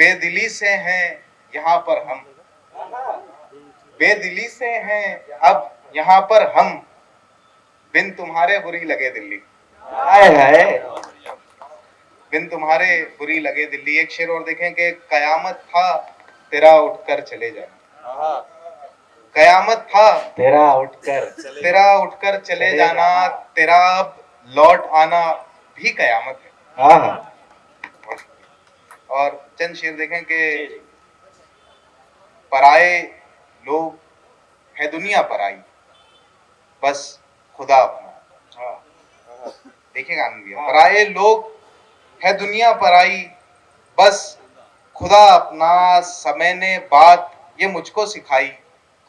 बेदिली से हैं यहाँ पर हम। बेदिली से हैं अब यहाँ पर हम। बिन तुम्हारे बुरी लगे दिल्ली। हाय हाय। बिन तुम्हारे बुरी लगे दिल्ली। एक शेर और देखें कि कयामत था तेरा उठकर चले जाना कयामत था तेरा उठकर तेरा उठकर चले जाना तेरा अब लौट आना भी कयामत है। हाँ हाँ। और चंद शेर देखें कि पराए लोग है दुनिया पराई बस खुदा अपना। आनंद भैया पराए लोग है दुनिया पराई बस खुदा अपना समय ने बात ये मुझको सिखाई।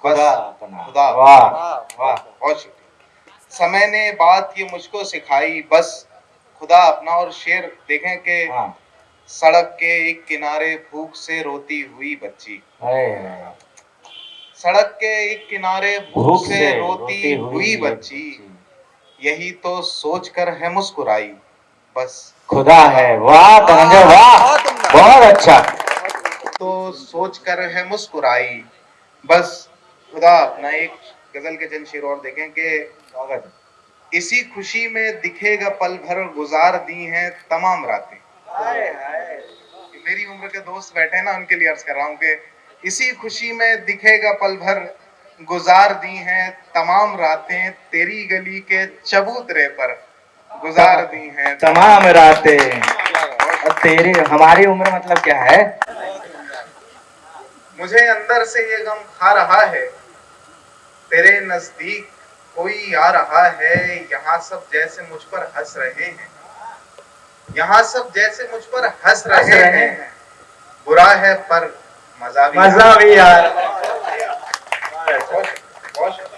खुदा अपना। खुदा वाह वाह बहुत शुक्रिया। समय ने बात ये मुझको सिखाई बस खुदा अपना। और शेर देखें कि हाँ। सड़क के एक किनारे भूख से रोती हुई बच्ची। हाय हाय सड़क के एक किनारे भूख से रोती हुई बच्ची। यही तो सोच कर है मुस्कुराई। बस। खुदा है। वाह धनंजय वाह। बहुत अच्छा। तो सोच कर है मुस्कुराई। बस खुदा अपना एक गज़ल के चंद शेर और देखें कि इसी खुशी में दिखेगा पल भर गुजार दी हैं तमाम रातें। के दोस्त बैठे हैं ना उनके लिए अर्ज़ कर रहा हूँ कि इसी खुशी में दिखेगा पल भर गुजार दी हैं तमाम रातें तेरी गली के चबूतरे पर गुजार दी हैं। तमाम रातें। और तेरी हमारी उम्र मतलब क्या है? मुझे अंदर से ये गम खा रहा है तेरे नज़दीक कोई आ रहा है यहाँ सब जैसे मुझ पर हंस रहे हैं। यहाँ सब जैसे मुझ पर हंस हंस रहे रहे हैं। बुरा है पर मज़ा भी मज़ा भी यार बहुत बहुत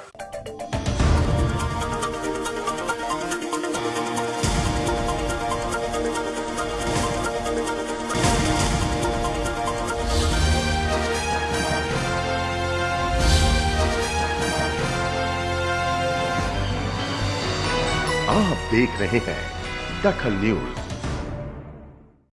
आप देख रहे हैं दखल न्यूज़।